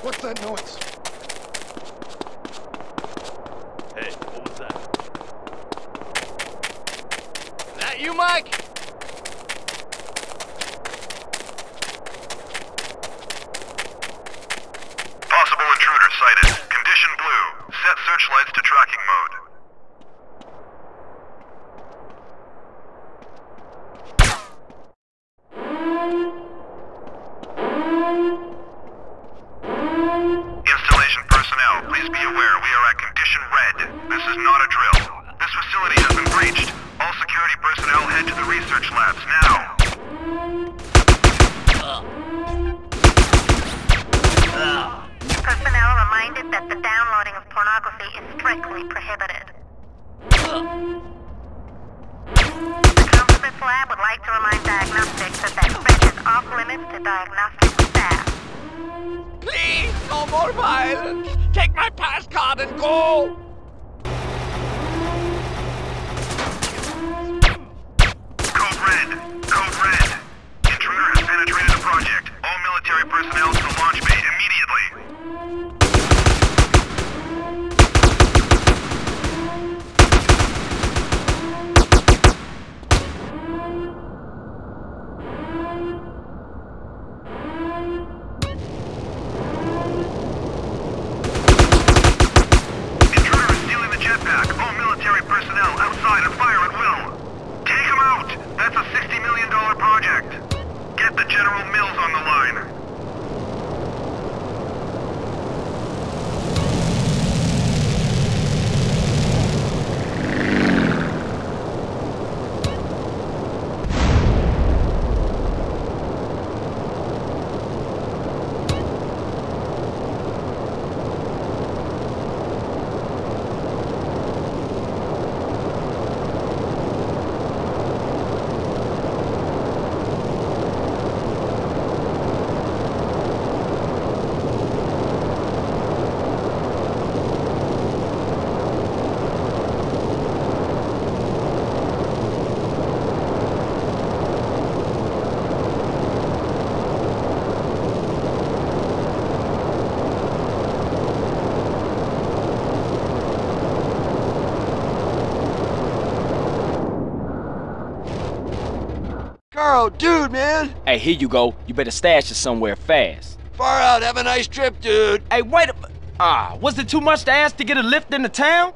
What's that noise? Hey, what was that? That you, Mike? Possible intruder sighted. Condition blue. Set searchlights to tracking mode. Thank you. This is not a drill. This facility has been breached. All security personnel head to the research labs now. Personnel reminded that the downloading of pornography is strictly prohibited. The Counterfeits Lab would like to remind diagnostics that that threat is off limits to diagnostic staff. Please, no more violence. Take my pass card and go. Carl, dude, man. Hey, here you go. You better stash it somewhere fast. Far out. Have a nice trip, dude. Hey, wait a... Ah, was it too much to ask to get a lift into town?